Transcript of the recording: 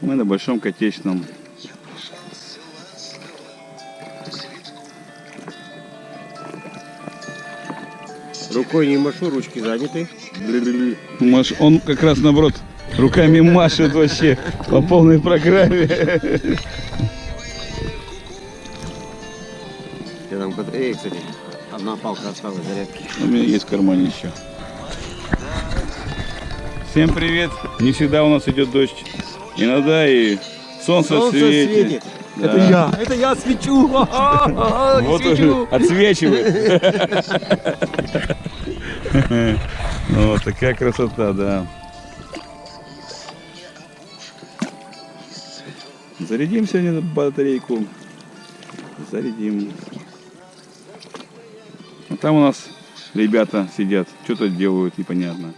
Мы на Большом Котечном. Рукой не машу, ручки заняты. Маш, он как раз наоборот руками машет вообще по полной программе. Я там, под- Эй, кстати, одна палка осталась зарядки. У меня есть в кармане еще. Всем привет! Не всегда у нас идет дождь. Иногда и солнце, Солнце светит. светит. Да. Это я, это я свечу. Вот уже отсвечивает. Вот такая красота, да. Зарядим сегодня батарейку. Зарядим. А там у нас ребята сидят, что-то делают, непонятно.